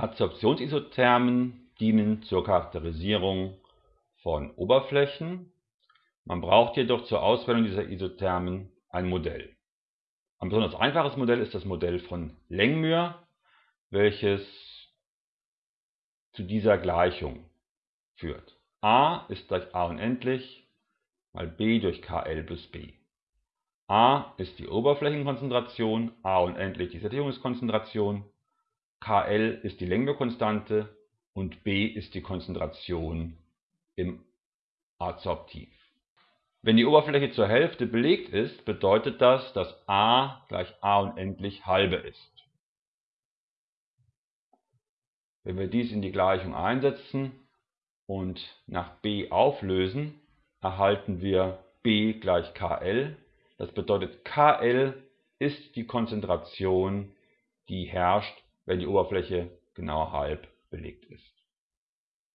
Adsorptionsisothermen dienen zur Charakterisierung von Oberflächen. Man braucht jedoch zur Auswählung dieser Isothermen ein Modell. Ein besonders einfaches Modell ist das Modell von Lengmuir, welches zu dieser Gleichung führt. a ist gleich a unendlich mal b durch kl plus b. a ist die Oberflächenkonzentration, a unendlich die Sättigungskonzentration, kl ist die Längenkonstante und b ist die Konzentration im Adsorptiv. Wenn die Oberfläche zur Hälfte belegt ist, bedeutet das, dass a gleich a unendlich halbe ist. Wenn wir dies in die Gleichung einsetzen und nach b auflösen, erhalten wir b gleich kl. Das bedeutet, kl ist die Konzentration, die herrscht, wenn die Oberfläche genau halb belegt ist.